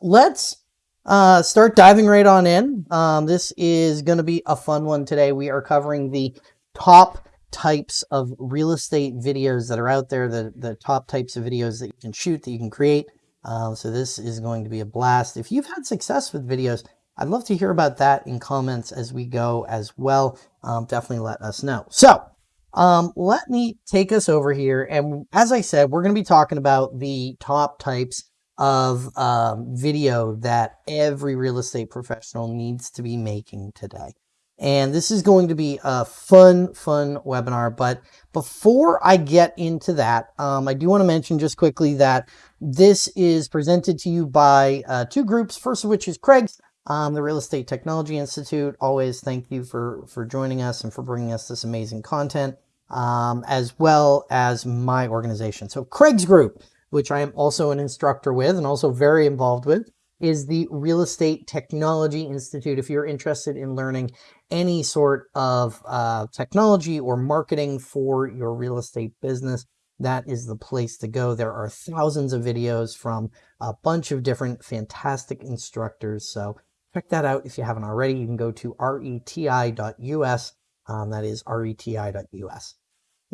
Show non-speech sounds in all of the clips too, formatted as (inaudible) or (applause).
let's uh, start diving right on in. Um, this is going to be a fun one today. We are covering the top types of real estate videos that are out there, the, the top types of videos that you can shoot, that you can create. Uh, so this is going to be a blast. If you've had success with videos, I'd love to hear about that in comments as we go as well. Um, definitely let us know. So um, let me take us over here. And as I said, we're going to be talking about the top types of um, video that every real estate professional needs to be making today. And this is going to be a fun, fun webinar. But before I get into that, um, I do want to mention just quickly that this is presented to you by uh, two groups, first of which is Craig's, um, the Real Estate Technology Institute. Always thank you for, for joining us and for bringing us this amazing content, um, as well as my organization. So Craig's group which I am also an instructor with and also very involved with, is the Real Estate Technology Institute. If you're interested in learning any sort of uh, technology or marketing for your real estate business, that is the place to go. There are thousands of videos from a bunch of different fantastic instructors. So check that out if you haven't already. You can go to reti.us. Um, that is reti.us.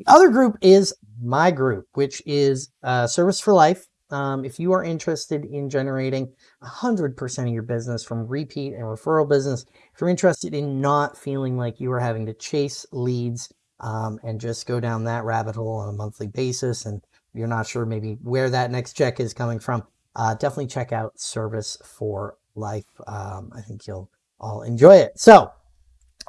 The other group is my group, which is uh, Service for Life. Um, if you are interested in generating 100% of your business from repeat and referral business, if you're interested in not feeling like you are having to chase leads um, and just go down that rabbit hole on a monthly basis and you're not sure maybe where that next check is coming from, uh, definitely check out Service for Life. Um, I think you'll all enjoy it. So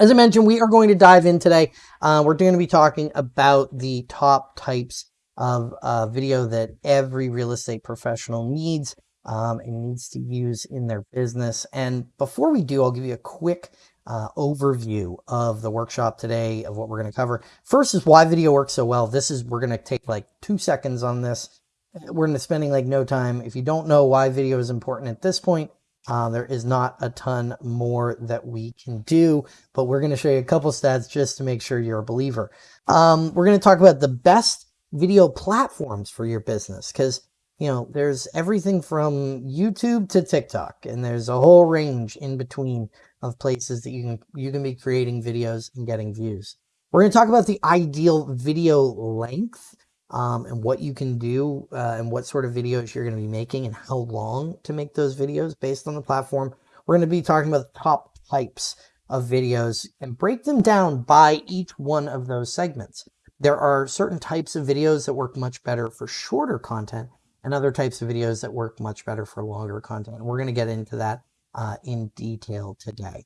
as I mentioned, we are going to dive in today. Uh, we're going to be talking about the top types of uh, video that every real estate professional needs um, and needs to use in their business. And before we do, I'll give you a quick uh, overview of the workshop today of what we're going to cover. First is why video works so well. This is, we're going to take like two seconds on this. We're going to spending like no time. If you don't know why video is important at this point, uh, there is not a ton more that we can do, but we're going to show you a couple stats just to make sure you're a believer. Um, we're going to talk about the best video platforms for your business because you know there's everything from YouTube to TikTok, and there's a whole range in between of places that you can you can be creating videos and getting views. We're going to talk about the ideal video length um, and what you can do uh, and what sort of videos you're going to be making and how long to make those videos based on the platform. We're going to be talking about the top types of videos and break them down by each one of those segments. There are certain types of videos that work much better for shorter content and other types of videos that work much better for longer content. And we're going to get into that uh, in detail today.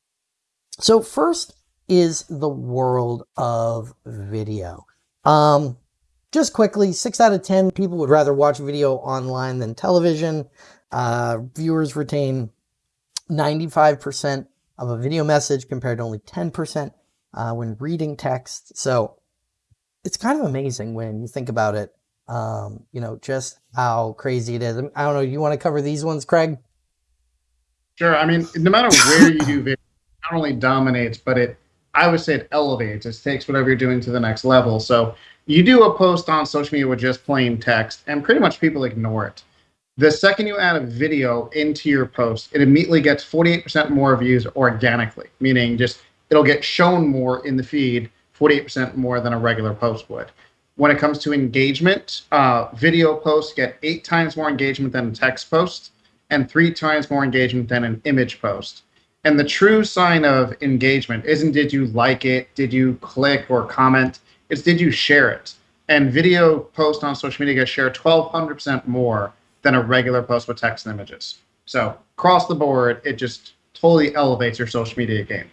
So first is the world of video. Um, just quickly, six out of 10 people would rather watch video online than television. Uh, viewers retain 95% of a video message compared to only 10% uh, when reading text. So it's kind of amazing when you think about it, um, you know, just how crazy it is. I don't know, you want to cover these ones, Craig? Sure. I mean, no matter where you do video, not only dominates, but it, I would say it elevates. It takes whatever you're doing to the next level. So you do a post on social media with just plain text, and pretty much people ignore it. The second you add a video into your post, it immediately gets 48% more views organically, meaning just it'll get shown more in the feed, 48% more than a regular post would. When it comes to engagement, uh, video posts get eight times more engagement than a text post and three times more engagement than an image post. And the true sign of engagement isn't did you like it, did you click or comment? It's did you share it? And video post on social media gets shared 1,200% more than a regular post with text and images. So across the board, it just totally elevates your social media game.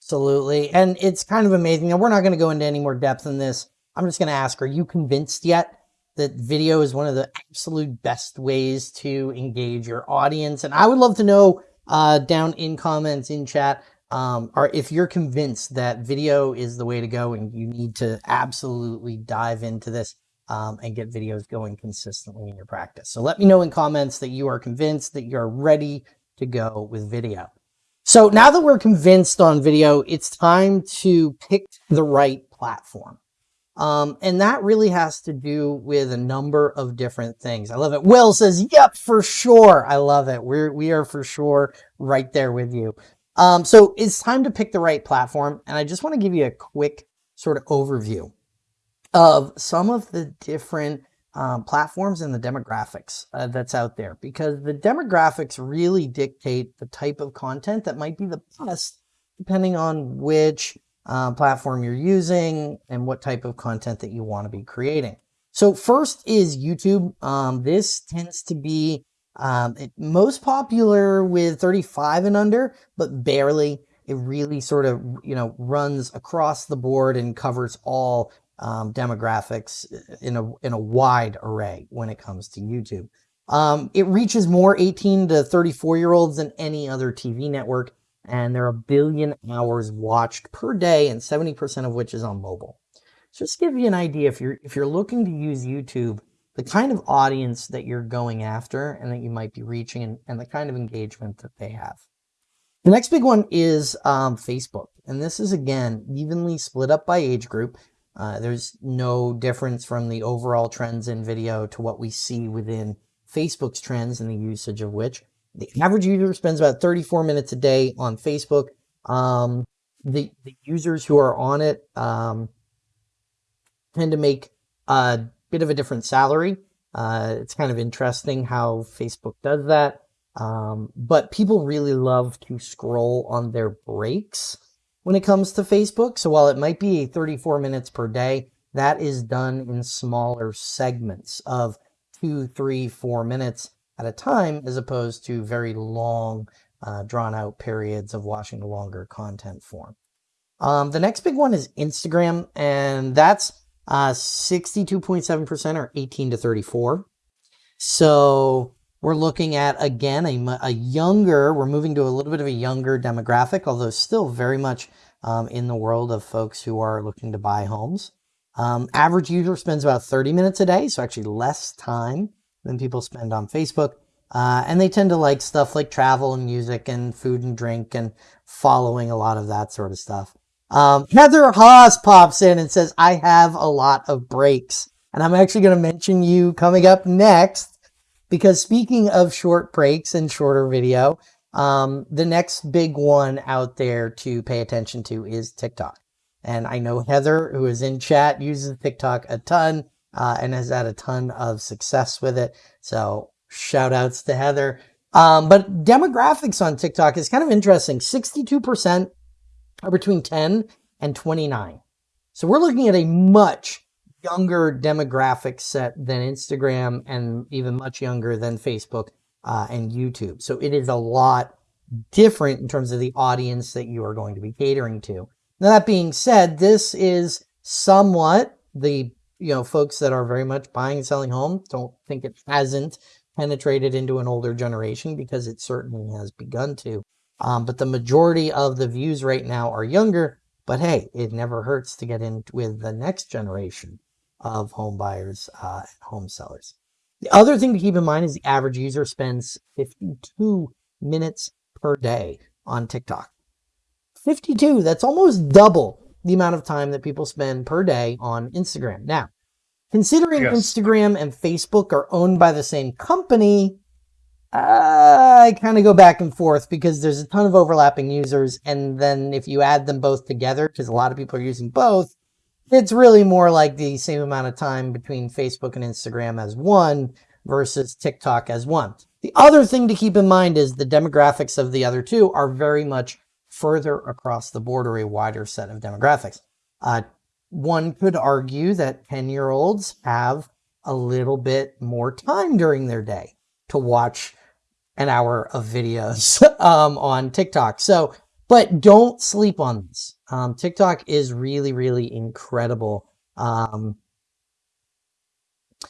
Absolutely. And it's kind of amazing. And we're not going to go into any more depth in this. I'm just going to ask, are you convinced yet that video is one of the absolute best ways to engage your audience? And I would love to know uh, down in comments, in chat, um, or if you're convinced that video is the way to go and you need to absolutely dive into this um, and get videos going consistently in your practice. So let me know in comments that you are convinced that you're ready to go with video. So now that we're convinced on video, it's time to pick the right platform. Um, and that really has to do with a number of different things. I love it. Will says, yep, for sure. I love it. We're, we are for sure right there with you. Um, so it's time to pick the right platform. And I just want to give you a quick sort of overview of some of the different um, platforms and the demographics uh, that's out there because the demographics really dictate the type of content that might be the best depending on which uh, platform you're using and what type of content that you want to be creating. So first is YouTube. Um, this tends to be um, it, most popular with 35 and under, but barely. It really sort of, you know, runs across the board and covers all um, demographics in a, in a wide array when it comes to YouTube. Um, it reaches more 18 to 34 year olds than any other TV network and there are a billion hours watched per day and 70% of which is on mobile. So just give you an idea if you're if you're looking to use YouTube, the kind of audience that you're going after and that you might be reaching and, and the kind of engagement that they have. The next big one is um, Facebook. And this is again evenly split up by age group. Uh, there's no difference from the overall trends in video to what we see within Facebook's trends and the usage of which. The average user spends about 34 minutes a day on Facebook. Um, the, the users who are on it um, tend to make a bit of a different salary. Uh, it's kind of interesting how Facebook does that. Um, but people really love to scroll on their breaks when it comes to Facebook. So while it might be 34 minutes per day, that is done in smaller segments of two, three, four minutes at a time as opposed to very long, uh, drawn out periods of watching the longer content form. Um, the next big one is Instagram, and that's 62.7% uh, or 18 to 34. So we're looking at, again, a, a, younger, we're moving to a little bit of a younger demographic, although still very much um, in the world of folks who are looking to buy homes. Um, average user spends about 30 minutes a day, so actually less time than people spend on Facebook. Uh, and they tend to like stuff like travel and music and food and drink and following a lot of that sort of stuff. Um, Heather Haas pops in and says, I have a lot of breaks. And I'm actually going to mention you coming up next because speaking of short breaks and shorter video, um, the next big one out there to pay attention to is TikTok. And I know Heather, who is in chat, uses TikTok a ton uh, and has had a ton of success with it. So shout outs to Heather. Um, but demographics on TikTok is kind of interesting. 62% are between 10 and 29. So we're looking at a much younger demographic set than Instagram and even much younger than Facebook uh, and YouTube. So it is a lot different in terms of the audience that you are going to be catering to. Now, that being said, this is somewhat the you know, folks that are very much buying and selling homes don't think it hasn't penetrated into an older generation because it certainly has begun to. Um, but the majority of the views right now are younger. But hey, it never hurts to get in with the next generation of home buyers uh, and home sellers. The other thing to keep in mind is the average user spends 52 minutes per day on TikTok. 52, that's almost double the amount of time that people spend per day on Instagram. Now, considering yes. Instagram and Facebook are owned by the same company, uh, I kind of go back and forth because there's a ton of overlapping users. And then if you add them both together, because a lot of people are using both, it's really more like the same amount of time between Facebook and Instagram as one versus TikTok as one. The other thing to keep in mind is the demographics of the other two are very much further across the board or a wider set of demographics. Uh, one could argue that 10 year olds have a little bit more time during their day to watch an hour of videos (laughs) um, on TikTok. So, but don't sleep on this. Um, TikTok is really, really incredible. Um,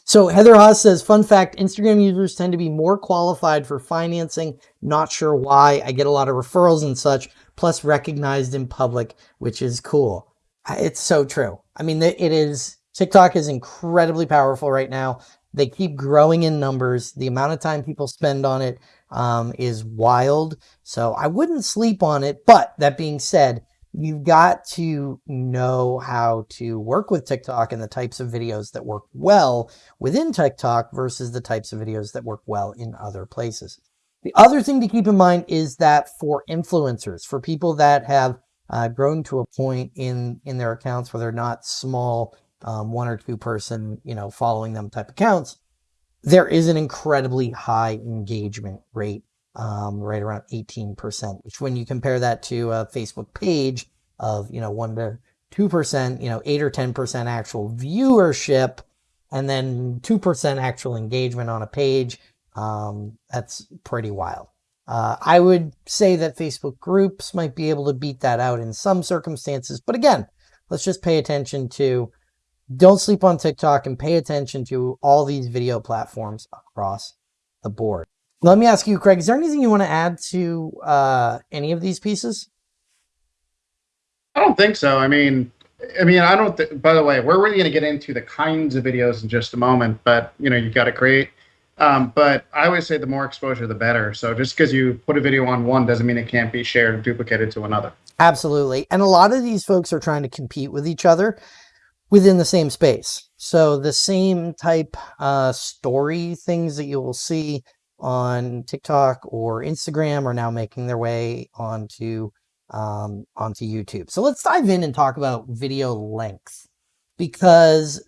so Heather Haas says, fun fact, Instagram users tend to be more qualified for financing. Not sure why. I get a lot of referrals and such, plus recognized in public, which is cool. It's so true. I mean, it is, TikTok is incredibly powerful right now. They keep growing in numbers. The amount of time people spend on it um, is wild. So I wouldn't sleep on it. But that being said, you've got to know how to work with TikTok and the types of videos that work well within TikTok versus the types of videos that work well in other places. The other thing to keep in mind is that for influencers, for people that have uh, grown to a point in in their accounts where they're not small um, one or two person, you know, following them type accounts, there is an incredibly high engagement rate, um, right around 18%, which when you compare that to a Facebook page of, you know, one to 2%, you know, eight or 10% actual viewership, and then 2% actual engagement on a page, um, that's pretty wild. Uh, I would say that Facebook groups might be able to beat that out in some circumstances. But again, let's just pay attention to, don't sleep on TikTok and pay attention to all these video platforms across the board. Let me ask you, Craig, is there anything you want to add to uh, any of these pieces? I don't think so. I mean, I mean, I don't. Th- by the way, we're really going to get into the kinds of videos in just a moment. But you know, you've got to create um, but I always say the more exposure, the better. So just because you put a video on one doesn't mean it can't be shared and duplicated to another. Absolutely. And a lot of these folks are trying to compete with each other within the same space. So the same type uh, story things that you will see on TikTok or Instagram are now making their way onto um, onto YouTube. So let's dive in and talk about video length because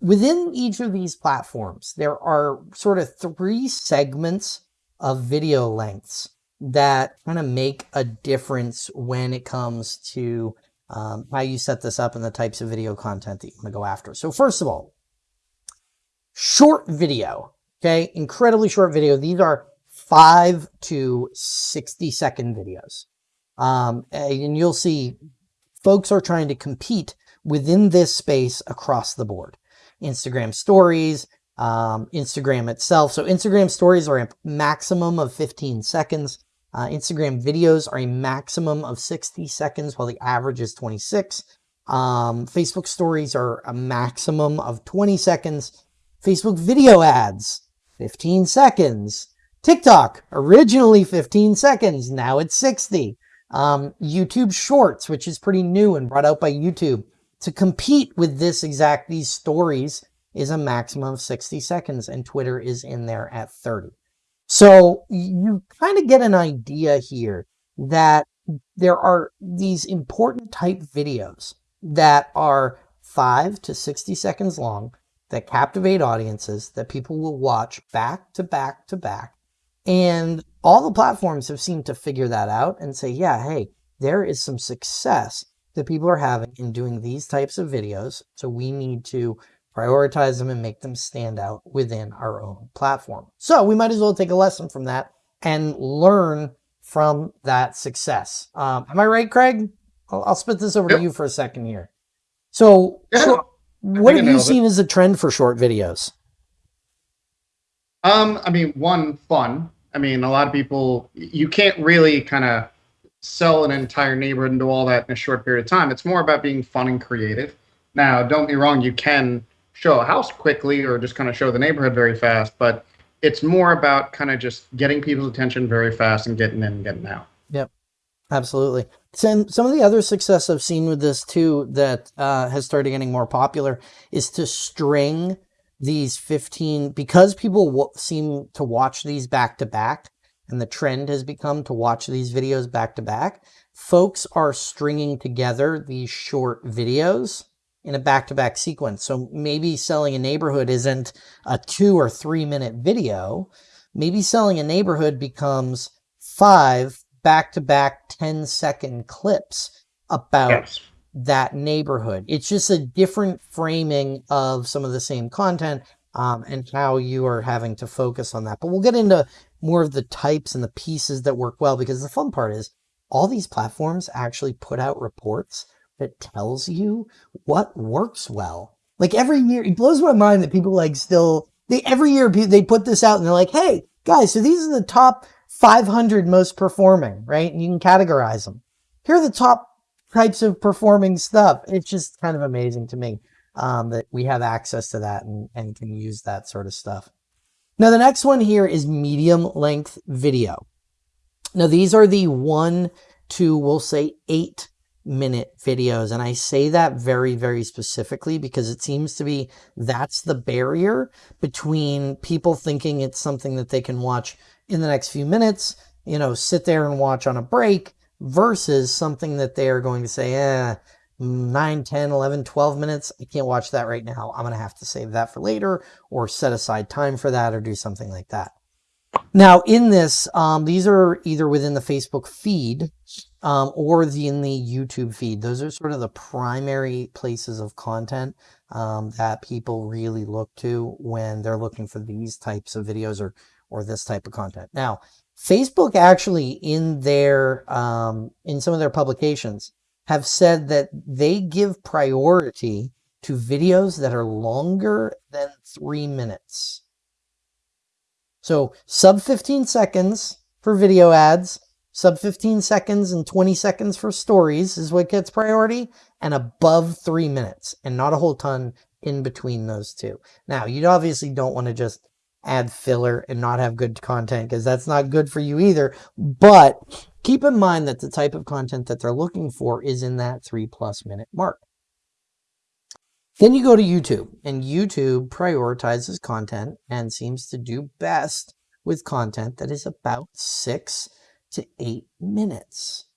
within each of these platforms, there are sort of three segments of video lengths that kind of make a difference when it comes to um, how you set this up and the types of video content that you want to go after. So first of all, short video, okay, incredibly short video. These are five to 60 second videos. Um, and you'll see folks are trying to compete within this space across the board. Instagram stories, um, Instagram itself. So Instagram stories are a maximum of 15 seconds. Uh, Instagram videos are a maximum of 60 seconds, while the average is 26. Um, Facebook stories are a maximum of 20 seconds. Facebook video ads, 15 seconds. TikTok, originally 15 seconds, now it's 60. Um, YouTube Shorts, which is pretty new and brought out by YouTube, to compete with this exact, these stories is a maximum of 60 seconds and Twitter is in there at 30. So you kind of get an idea here that there are these important type videos that are five to 60 seconds long that captivate audiences that people will watch back to back to back. And all the platforms have seemed to figure that out and say, yeah, hey, there is some success that people are having in doing these types of videos. So we need to prioritize them and make them stand out within our own platform. So we might as well take a lesson from that and learn from that success. Um, am I right, Craig? I'll, I'll spit this over yep. to you for a second here. So yeah, what have you seen it. as a trend for short videos? Um, I mean, one, fun. I mean, a lot of people, you can't really kind of sell an entire neighborhood and do all that in a short period of time. It's more about being fun and creative. Now, don't be wrong, you can show a house quickly or just kind of show the neighborhood very fast, but it's more about kind of just getting people's attention very fast and getting in and getting out. Yep, absolutely. Some, some of the other success I've seen with this too that uh, has started getting more popular is to string these 15, because people seem to watch these back to back, and the trend has become to watch these videos back to back, folks are stringing together these short videos in a back-to-back -back sequence. So maybe selling a neighborhood isn't a two or three minute video. Maybe selling a neighborhood becomes five back-to-back 10 second clips about yes. that neighborhood. It's just a different framing of some of the same content um, and how you are having to focus on that. But we'll get into more of the types and the pieces that work well because the fun part is all these platforms actually put out reports that tells you what works well. Like every year, it blows my mind that people like still, they every year they put this out and they're like, hey, guys, so these are the top 500 most performing, right? And you can categorize them. Here are the top types of performing stuff. It's just kind of amazing to me um, that we have access to that and, and can use that sort of stuff. Now, the next one here is medium length video. Now, these are the one to, we'll say, eight minute videos. And I say that very, very specifically because it seems to be that's the barrier between people thinking it's something that they can watch in the next few minutes, you know, sit there and watch on a break versus something that they are going to say, eh, 9, 10, 11, 12 minutes. I can't watch that right now. I'm going to have to save that for later or set aside time for that or do something like that. Now in this, um, these are either within the Facebook feed um, or the, in the YouTube feed. Those are sort of the primary places of content um, that people really look to when they're looking for these types of videos or, or this type of content. Now, Facebook actually in their, um, in some of their publications have said that they give priority to videos that are longer than three minutes. So sub 15 seconds for video ads, sub 15 seconds and 20 seconds for stories is what gets priority and above three minutes and not a whole ton in between those two. Now you obviously don't want to just add filler and not have good content because that's not good for you either. But keep in mind that the type of content that they're looking for is in that three plus minute mark. Then you go to YouTube and YouTube prioritizes content and seems to do best with content that is about six to eight minutes.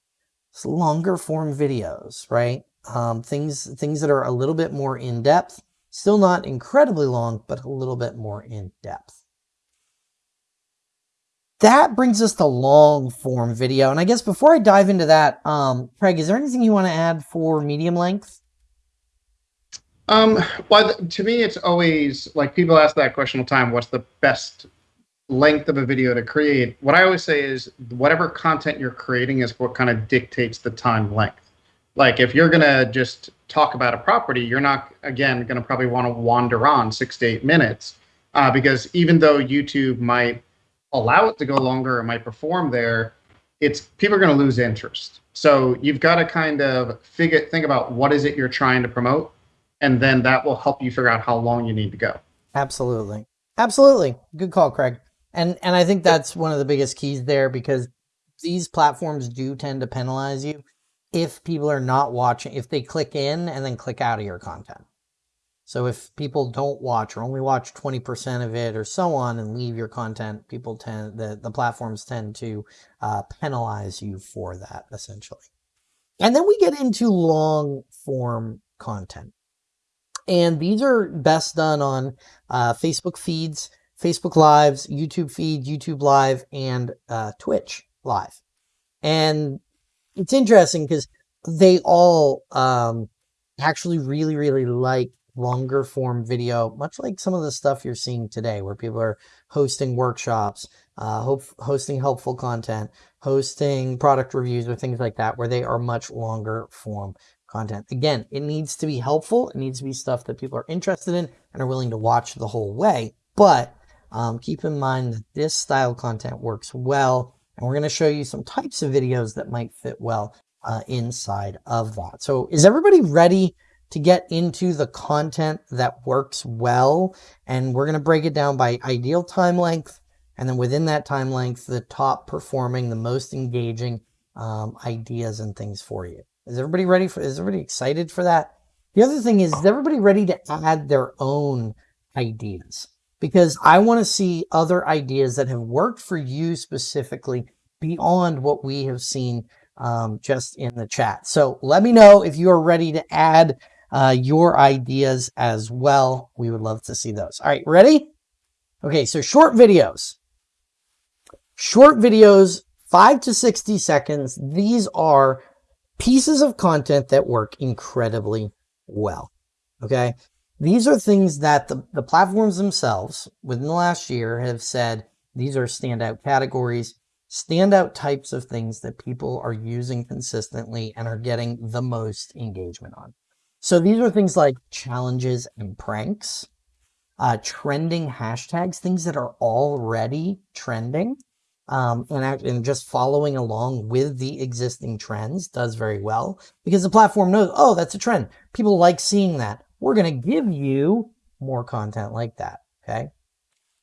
It's longer form videos, right? Um, things, things that are a little bit more in depth, still not incredibly long, but a little bit more in depth. That brings us to long form video. And I guess before I dive into that, um, Craig, is there anything you want to add for medium length? Um, well, to me, it's always like people ask that question all the time. What's the best length of a video to create? What I always say is whatever content you're creating is what kind of dictates the time length. Like if you're gonna just talk about a property, you're not again gonna probably want to wander on six to eight minutes, uh, because even though YouTube might allow it to go longer, it might perform there. It's people are going to lose interest. So you've got to kind of figure think about what is it you're trying to promote and then that will help you figure out how long you need to go. Absolutely. Absolutely. Good call, Craig. And and I think that's one of the biggest keys there because these platforms do tend to penalize you if people are not watching, if they click in and then click out of your content. So if people don't watch or only watch 20% of it or so on and leave your content, people tend, the, the platforms tend to uh, penalize you for that essentially. And then we get into long form content. And these are best done on uh, Facebook feeds, Facebook Lives, YouTube feed, YouTube Live, and uh, Twitch Live. And it's interesting because they all um, actually really, really like longer form video, much like some of the stuff you're seeing today, where people are hosting workshops, uh, hope, hosting helpful content, hosting product reviews or things like that, where they are much longer form content. Again, it needs to be helpful. It needs to be stuff that people are interested in and are willing to watch the whole way. But um, keep in mind that this style content works well. And we're going to show you some types of videos that might fit well uh, inside of that. So is everybody ready to get into the content that works well? And we're going to break it down by ideal time length. And then within that time length, the top performing, the most engaging um, ideas and things for you. Is everybody ready for, is everybody excited for that? The other thing is, is everybody ready to add their own ideas? Because I want to see other ideas that have worked for you specifically beyond what we have seen um, just in the chat. So let me know if you are ready to add uh, your ideas as well. We would love to see those. All right, ready? Okay, so short videos. Short videos, 5 to 60 seconds. These are pieces of content that work incredibly well. Okay. These are things that the, the platforms themselves within the last year have said these are standout categories, standout types of things that people are using consistently and are getting the most engagement on. So these are things like challenges and pranks, uh, trending hashtags, things that are already trending, um, and, and just following along with the existing trends does very well because the platform knows, oh, that's a trend. People like seeing that. We're going to give you more content like that. Okay.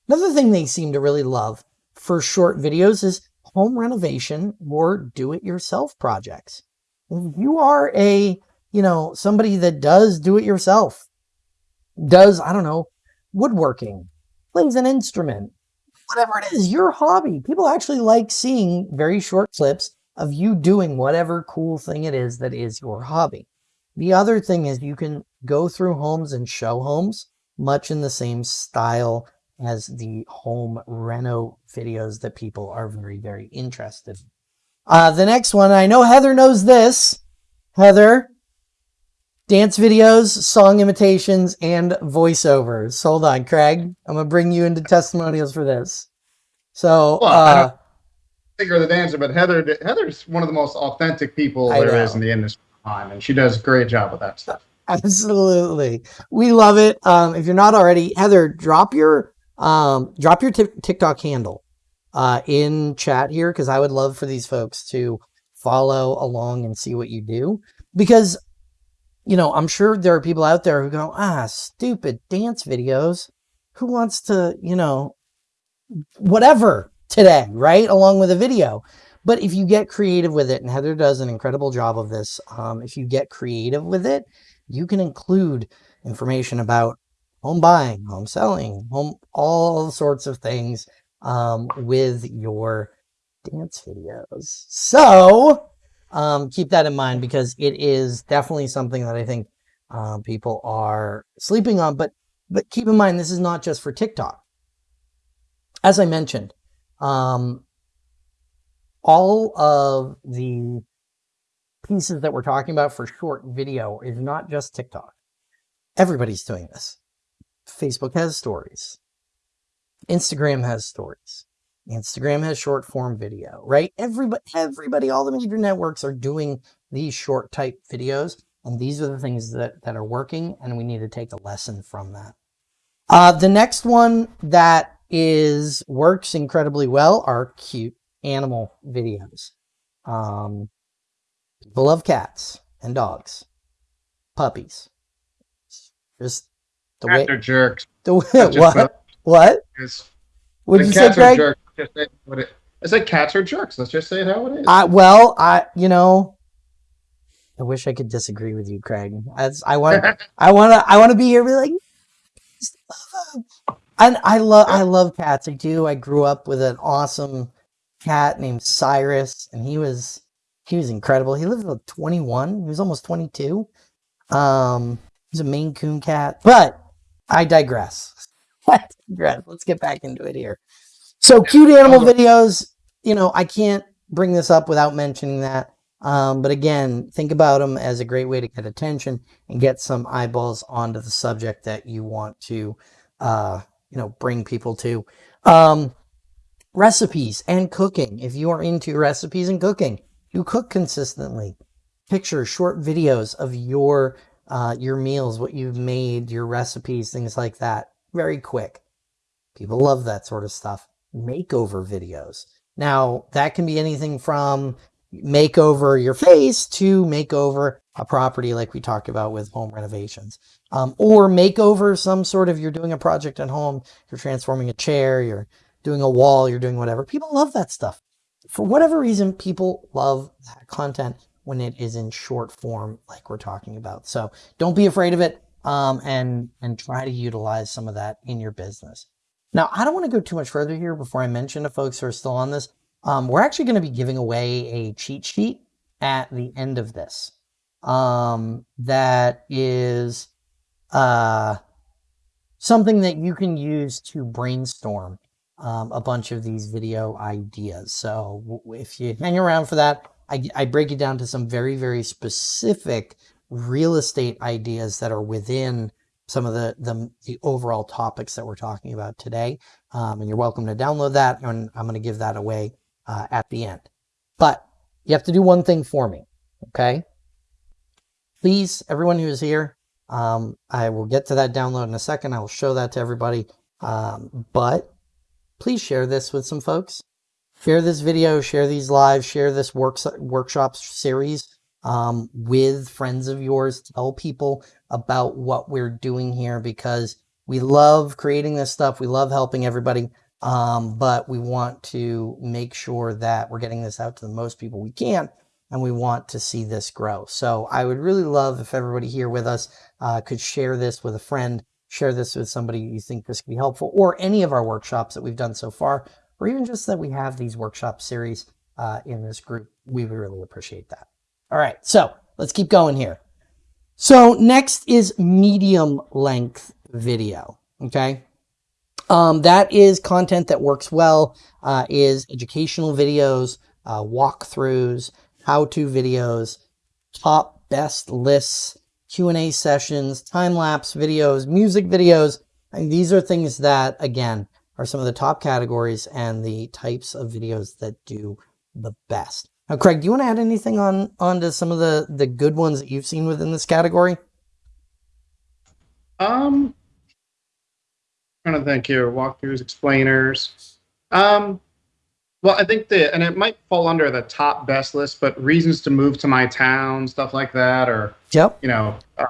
Another thing they seem to really love for short videos is home renovation or do-it-yourself projects. if you are a, you know, somebody that does do it yourself, does, I don't know, woodworking, plays an instrument, whatever it is, your hobby. People actually like seeing very short clips of you doing whatever cool thing it is that is your hobby. The other thing is you can go through homes and show homes much in the same style as the home reno videos that people are very, very interested in. Uh, the next one, I know Heather knows this. Heather, dance videos, song imitations, and voiceovers. Hold on, Craig. I'm going to bring you into testimonials for this. So, Well, I uh, think the dancer, but Heather Heather's one of the most authentic people I there is know. in the industry, and she does a great job with that stuff. (laughs) Absolutely. We love it. Um, if you're not already, Heather, drop your um, drop your TikTok handle uh, in chat here because I would love for these folks to follow along and see what you do. Because, you know, I'm sure there are people out there who go, ah, stupid dance videos. Who wants to, you know, whatever today, right? Along with a video. But if you get creative with it, and Heather does an incredible job of this, um, if you get creative with it, you can include information about home buying, home selling, home, all sorts of things um, with your dance videos. So um, keep that in mind because it is definitely something that I think um, people are sleeping on. But but keep in mind, this is not just for TikTok. As I mentioned, um, all of the pieces that we're talking about for short video is not just TikTok. Everybody's doing this. Facebook has stories. Instagram has stories. Instagram has short form video, right? Everybody, everybody, all the major networks are doing these short type videos. And these are the things that, that are working. And we need to take a lesson from that. Uh, the next one that is works incredibly well are cute animal videos. Um, people love cats and dogs, puppies. Just the way, Cats are jerks. the way, (laughs) what? What? What did you say, cats are Craig? jerks. Just say what it, I said cats are jerks. Let's just say it how it is. I, well, I, you know, I wish I could disagree with you, Craig. As I want, (laughs) I want to, I want to be here, and be like, "Just love 'em." and I love, I love cats. I do. I grew up with an awesome cat named Cyrus, and he was, he was incredible. He lived till 21. He was almost 22. Um, he's a Maine Coon cat, but I digress. (laughs) I digress. Let's get back into it here. So cute animal videos, you know, I can't bring this up without mentioning that. Um, but again, think about them as a great way to get attention and get some eyeballs onto the subject that you want to, uh, you know, bring people to. Um, recipes and cooking. If you are into recipes and cooking, you cook consistently. Pictures, short videos of your uh, your meals, what you've made, your recipes, things like that. Very quick. People love that sort of stuff. Makeover videos. Now, that can be anything from make over your face to make over a property like we talked about with home renovations. Um, or make over some sort of, you're doing a project at home, you're transforming a chair, you're doing a wall, you're doing whatever. People love that stuff. For whatever reason, people love that content when it is in short form, like we're talking about. So don't be afraid of it um, and, and try to utilize some of that in your business. Now, I don't want to go too much further here before I mention to folks who are still on this. Um, we're actually going to be giving away a cheat sheet at the end of this. Um, that is uh, something that you can use to brainstorm um, a bunch of these video ideas. So if you hang around for that, I, I break it down to some very, very specific real estate ideas that are within some of the, the, the overall topics that we're talking about today. Um, and you're welcome to download that, and I'm going to give that away uh, at the end. But you have to do one thing for me, okay? Please, everyone who is here, um, I will get to that download in a second. I will show that to everybody. Um, but please share this with some folks. Share this video, share these lives, share this works, workshop series um, with friends of yours. Tell people about what we're doing here because we love creating this stuff. We love helping everybody. Um, but we want to make sure that we're getting this out to the most people we can. and we want to see this grow. So I would really love if everybody here with us uh, could share this with a friend, share this with somebody you think this could be helpful, or any of our workshops that we've done so far, or even just that we have these workshop series uh, in this group. We would really appreciate that. All right, so let's keep going here. So next is medium length video, okay? Um, that is content that works well, uh, is educational videos, uh, walkthroughs, how-to videos, top best lists, Q&A sessions, time-lapse videos, music videos. And these are things that, again, are some of the top categories and the types of videos that do the best. Now, Craig, do you want to add anything on onto some of the the good ones that you've seen within this category? Um, trying to think here. Walkthroughs, explainers. Um, well, I think the and it might fall under the top best list, but reasons to move to my town, stuff like that, or yep, you know, uh,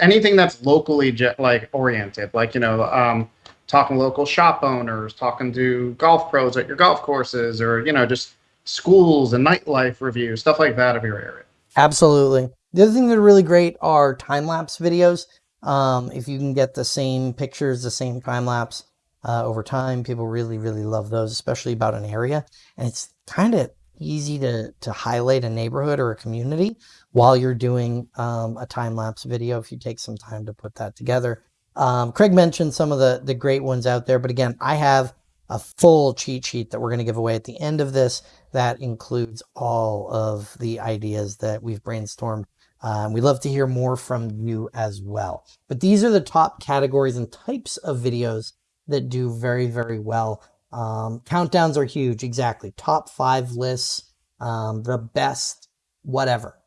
anything that's locally like oriented, like you know, um, talking to local shop owners, talking to golf pros at your golf courses, or you know, just schools and nightlife reviews, stuff like that of your area. Absolutely. The other thing that are really great are time lapse videos. Um, if you can get the same pictures, the same time lapse uh, over time, people really, really love those, especially about an area. And it's kind of easy to, to highlight a neighborhood or a community while you're doing um, a time lapse video if you take some time to put that together. Um, Craig mentioned some of the, the great ones out there, but again, I have a full cheat sheet that we're going to give away at the end of this that includes all of the ideas that we've brainstormed. Um, we'd love to hear more from you as well. But these are the top categories and types of videos that do very, very well. Um, countdowns are huge, exactly. Top five lists, um, the best whatever.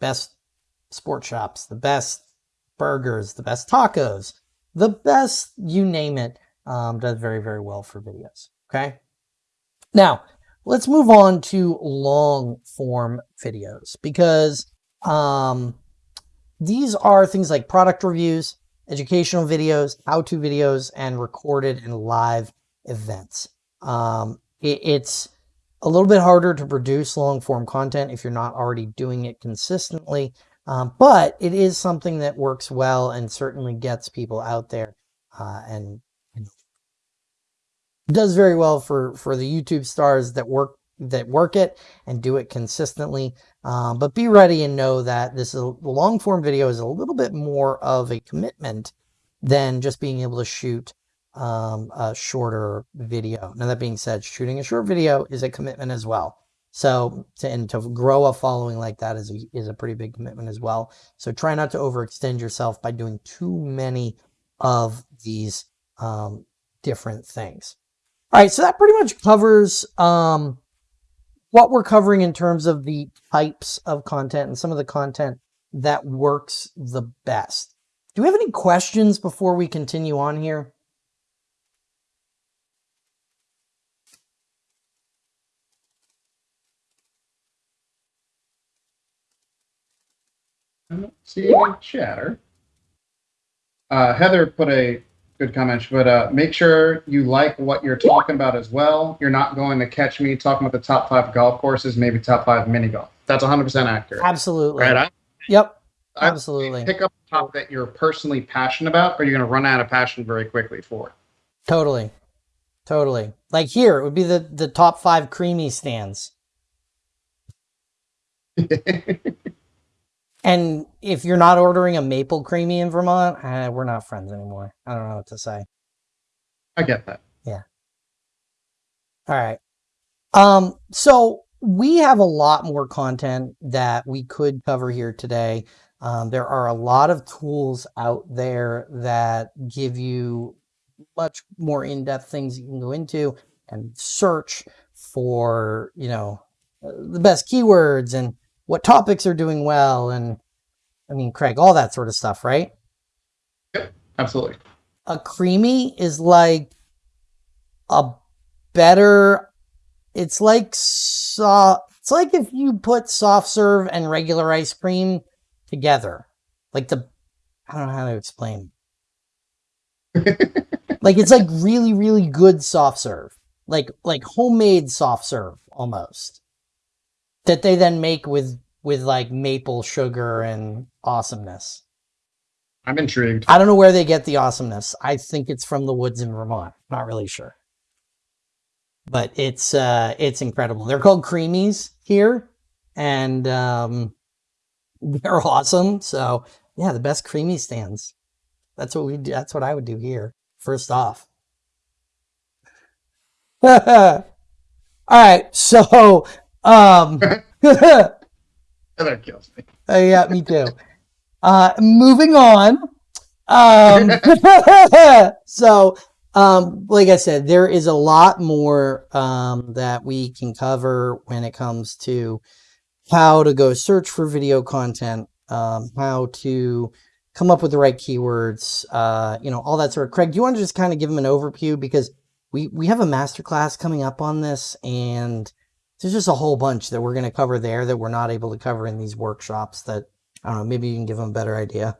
Best sports shops, the best burgers, the best tacos, the best, you name it, um, does very, very well for videos. Okay. Now, let's move on to long form videos because um, these are things like product reviews, educational videos, how-to videos, and recorded and live events. Um, it, it's a little bit harder to produce long form content if you're not already doing it consistently, um, but it is something that works well and certainly gets people out there uh, and does very well for for the YouTube stars that work that work it and do it consistently. Um, but be ready and know that this is long form video is a little bit more of a commitment than just being able to shoot um, a shorter video. Now that being said, shooting a short video is a commitment as well. So to, and to grow a following like that is a, is a pretty big commitment as well. So try not to overextend yourself by doing too many of these um, different things. All right, so that pretty much covers um, what we're covering in terms of the types of content and some of the content that works the best. Do we have any questions before we continue on here? I don't see any chatter. Uh, Heather put a good comment. But uh, make sure you like what you're talking about as well. You're not going to catch me talking about the top five golf courses, maybe top five mini golf. That's 100% accurate. Absolutely. Right? I, yep. Absolutely. pick up a top that you're personally passionate about, or you're going to run out of passion very quickly for. it. Totally. Totally. Like here, it would be the, the top five creamy stands. (laughs) And if you're not ordering a maple creamy in Vermont, eh, we're not friends anymore. I don't know what to say. I get that. Yeah. All right. Um, so we have a lot more content that we could cover here today. Um, there are a lot of tools out there that give you much more in-depth things you can go into and search for, you know, the best keywords and what topics are doing well and I mean, Craig, all that sort of stuff, right? Yep, absolutely. A creamy is like a better, it's like soft, it's like if you put soft serve and regular ice cream together. Like the, I don't know how to explain. (laughs) like it's like really, really good soft serve. Like, like homemade soft serve almost. That they then make with with like maple sugar and awesomeness. I'm intrigued. I don't know where they get the awesomeness. I think it's from the woods in Vermont. Not really sure. But it's uh it's incredible. They're called creamies here and um (laughs) they're awesome. So, yeah, the best creamy stands. That's what we do. That's what I would do here. First off. (laughs) All right. So, um (laughs) That kills me. (laughs) Uh, yeah, me too. Uh, moving on. Um, (laughs) so, um, like I said, there is a lot more um, that we can cover when it comes to how to go search for video content, um, how to come up with the right keywords, uh, you know, all that sort of. Craig, do you want to just kind of give them an overview because we we have a masterclass coming up on this and there's just a whole bunch that we're going to cover there that we're not able to cover in these workshops that I don't know, maybe you can give them a better idea.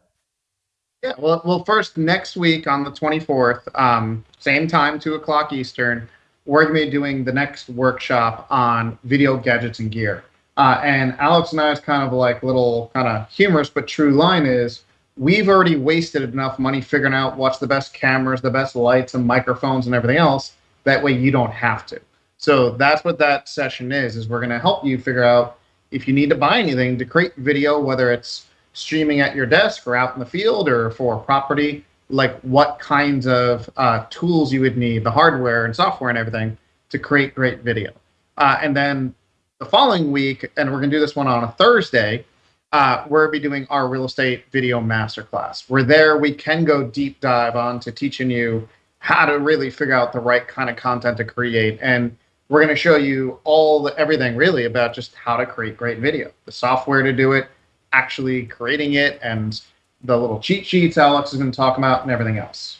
Yeah, well, well, first next week on the 24th, um, same time, two o'clock Eastern, we're going to be doing the next workshop on video gadgets and gear. Uh, and Alex and I's kind of like little kind of humorous but true line is we've already wasted enough money figuring out what's the best cameras, the best lights and microphones and everything else. That way you don't have to. So that's what that session is, is we're going to help you figure out if you need to buy anything to create video, whether it's streaming at your desk or out in the field or for property, like what kinds of uh, tools you would need, the hardware and software and everything to create great video. Uh, and then the following week, and we're going to do this one on a Thursday, uh, we'll be doing our real estate video masterclass. We're there, we can go deep dive on to teaching you how to really figure out the right kind of content to create. And we're going to show you all the, everything really about just how to create great video, the software to do it, actually creating it, and the little cheat sheets Alex is going to talk about, and everything else.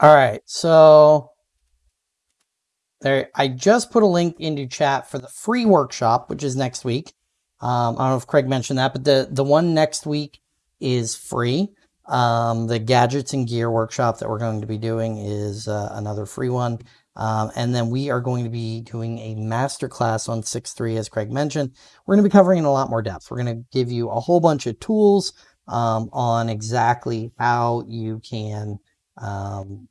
All right, so there, I just put a link into chat for the free workshop, which is next week. Um, I don't know if Craig mentioned that, but the the one next week is free. Um, the gadgets and gear workshop that we're going to be doing is uh, another free one. Um, and then we are going to be doing a masterclass on 6.3, as Craig mentioned. We're going to be covering in a lot more depth. We're going to give you a whole bunch of tools um, on exactly how you can um,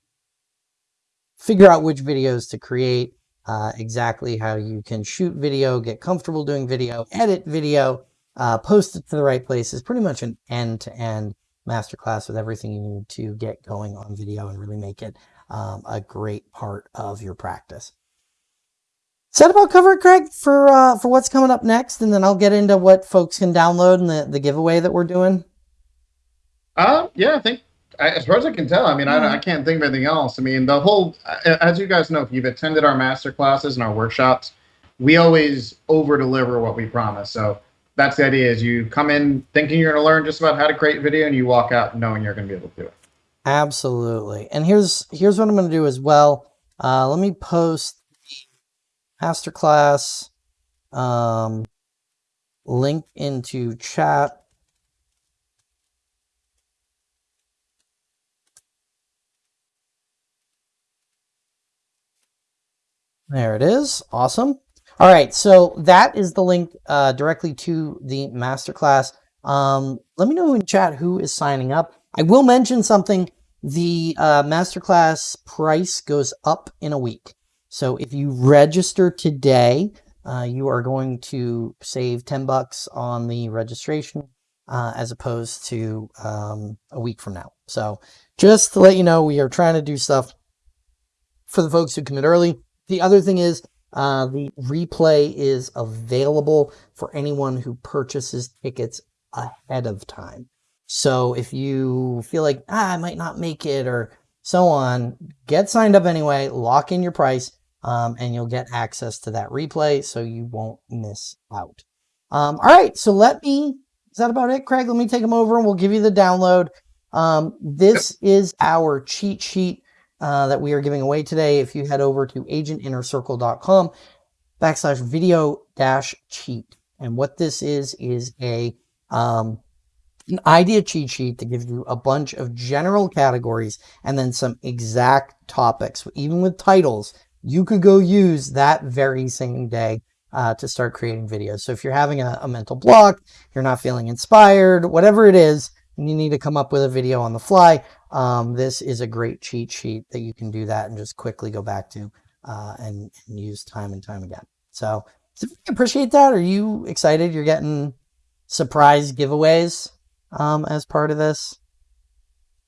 figure out which videos to create, uh, exactly how you can shoot video, get comfortable doing video, edit video, uh, post it to the right places, pretty much an end-to-end -end masterclass with everything you need to get going on video and really make it um, a great part of your practice. Is that about cover it, Craig, for uh, for what's coming up next? And then I'll get into what folks can download and the, the giveaway that we're doing. Uh, yeah, I think as far as I can tell, I mean, mm-hmm. I, I can't think of anything else. I mean, the whole, as you guys know, if you've attended our master classes and our workshops, we always over deliver what we promise. So that's the idea: is you come in thinking you're going to learn just about how to create video, and you walk out knowing you're going to be able to do it. Absolutely. And here's here's what I'm going to do as well. Uh, let me post the masterclass um, link into chat. There it is. Awesome. All right, so that is the link uh, directly to the masterclass. Um, let me know in chat who is signing up. I will mention something the uh, masterclass price goes up in a week. So if you register today, uh, you are going to save 10 bucks on the registration uh, as opposed to um, a week from now. So just to let you know, we are trying to do stuff for the folks who commit early. The other thing is uh, the replay is available for anyone who purchases tickets ahead of time. So if you feel like, ah, I might not make it or so on, get signed up anyway, lock in your price, um, and you'll get access to that replay so you won't miss out. Um, all right, so let me, is that about it, Craig? Let me take them over and we'll give you the download. Um, this is our cheat sheet uh, that we are giving away today. If you head over to agentinnercircle.com backslash video dash cheat. And what this is, is a um, an idea cheat sheet that gives you a bunch of general categories and then some exact topics. Even with titles, you could go use that very same day uh, to start creating videos. So if you're having a, a mental block, you're not feeling inspired, whatever it is, and you need to come up with a video on the fly, um, this is a great cheat sheet that you can do that and just quickly go back to uh, and, and use time and time again. So, so appreciate that. Are you excited? You're getting surprise giveaways um, as part of this.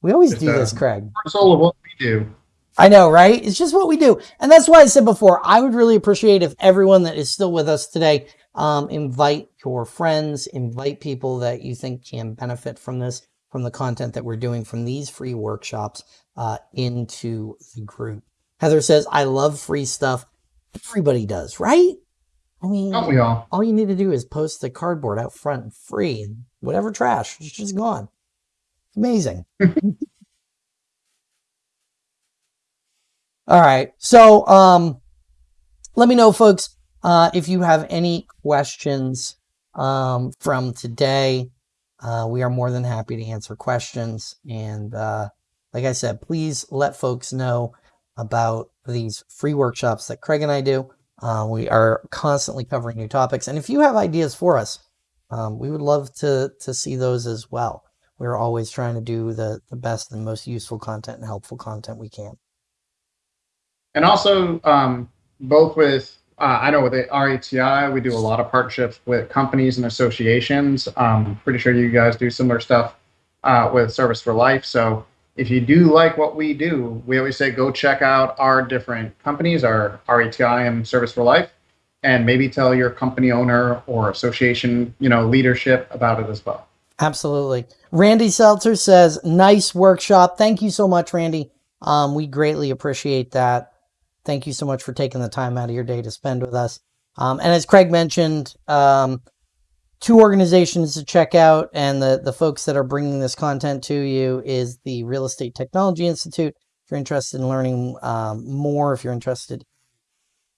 We always It's, do uh, this, Craig. That's all of what we do. I know, right? It's just what we do. And that's why I said before, I would really appreciate if everyone that is still with us today, um, invite your friends, invite people that you think can benefit from this, from the content that we're doing from these free workshops, uh, into the group. Heather says, I love free stuff. Everybody does, right? I mean, Don't we all? all you need to do is post the cardboard out front free and whatever trash is just gone. Amazing. (laughs) All right. So, um, let me know, folks, uh, if you have any questions um, from today. Uh, we are more than happy to answer questions. And uh, like I said, please let folks know about these free workshops that Craig and I do. Uh, we are constantly covering new topics. And if you have ideas for us, um, we would love to, to see those as well. We're always trying to do the, the best and most useful content and helpful content we can. And also, um, both with, uh, I know with RETI, we do a lot of partnerships with companies and associations. Um, pretty sure you guys do similar stuff uh, with Service for Life. So if you do like what we do, we always say go check out our different companies, our RETI and Service for Life, and maybe tell your company owner or association, you know, leadership about it as well. Absolutely. Randy Seltzer says, nice workshop. Thank you so much, Randy. Um, we greatly appreciate that. Thank you so much for taking the time out of your day to spend with us. Um, and as Craig mentioned, um, two organizations to check out and the, the folks that are bringing this content to you is the Real Estate Technology Institute. If you're interested in learning um, more, if you're interested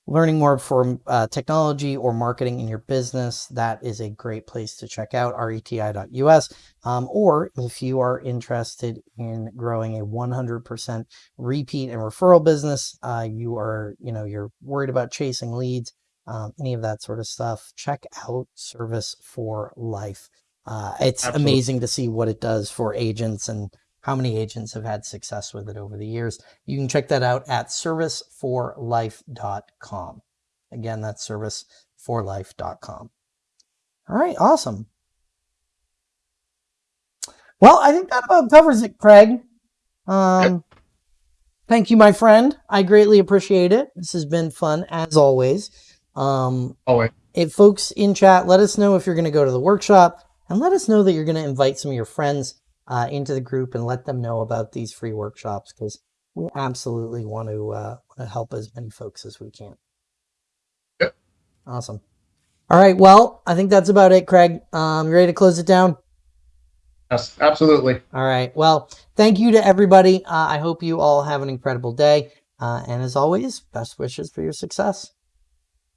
learning more for uh, technology or marketing in your business, that is a great place to check out reti.us. Um, or if you are interested in growing a 100% repeat and referral business, uh, you are, you know, you're worried about chasing leads, um, any of that sort of stuff, check out Service for Life. Uh, it's Absolutely. amazing to see what it does for agents and how many agents have had success with it over the years. You can check that out at serviceforlife.com. Again, that's serviceforlife.com. All right, awesome. Well, I think that about covers it, Craig. Um, Thank you, my friend. I greatly appreciate it. This has been fun as always. Um, Always. if folks in chat, let us know if you're going to go to the workshop and let us know that you're going to invite some of your friends uh, into the group and let them know about these free workshops because we absolutely want to, uh, want to help as many folks as we can. Yep. Awesome. All right. Well, I think that's about it, Craig. Um, you ready to close it down? Yes, absolutely. All right. Well, thank you to everybody. Uh, I hope you all have an incredible day. Uh, and as always, best wishes for your success.